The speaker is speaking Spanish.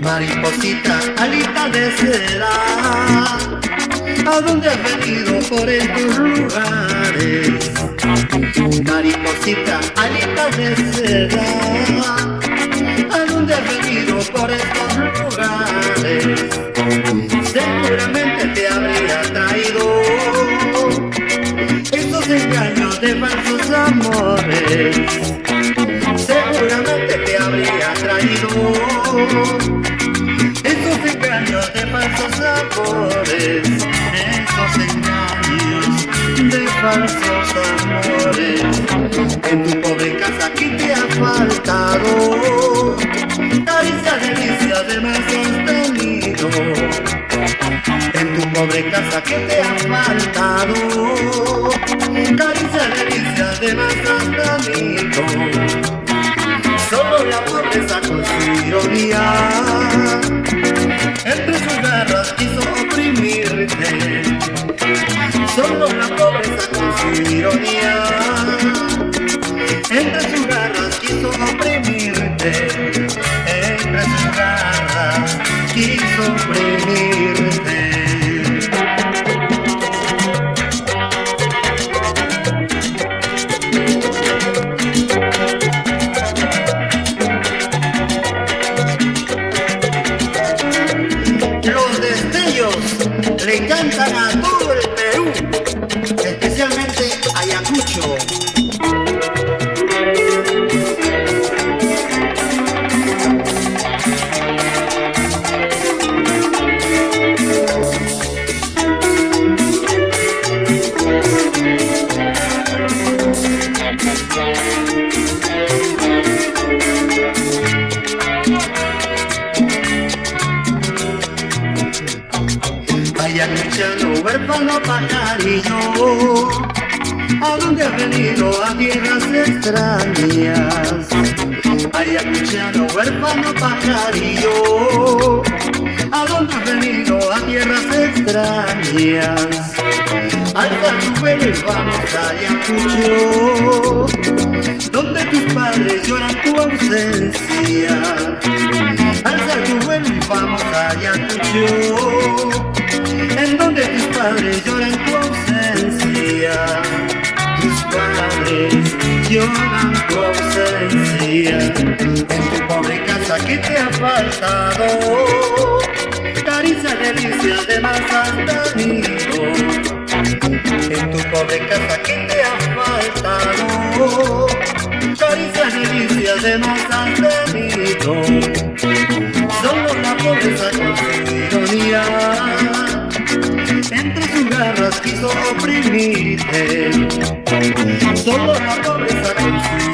Mariposita, alita de seda, ¿a dónde has venido por estos lugares? Mariposita, alita de seda, ¿a dónde has venido por estos lugares? Seguramente te habría traído esos engaños de falsos amores. Falsos amores, esos engaños de falsos amores. En tu pobre casa aquí te ha faltado caricia, delicia de más sostenido. En tu pobre casa que te ha faltado caricia, delicia de más sostenido. Solo la pobreza con su entre sus garras quiso oprimirte. Solo la pobreza con su ironía entre sus garras quiso oprimirte. Ayacuchano, huérfano pajarillo, ¿a dónde has venido? A tierras extrañas. Ayacuchano, huérfano pajarillo, ¿a dónde has venido? A tierras extrañas. Alza tu vuelo y vamos a Ayacucho, donde tus padres lloran tu ausencia. En tu pobre casa que te ha faltado, caricia, delicia de más tenido. En tu pobre casa que te ha faltado, caricia, delicia de más tenido. Garras quiso oprimirte. Solo la pobreza con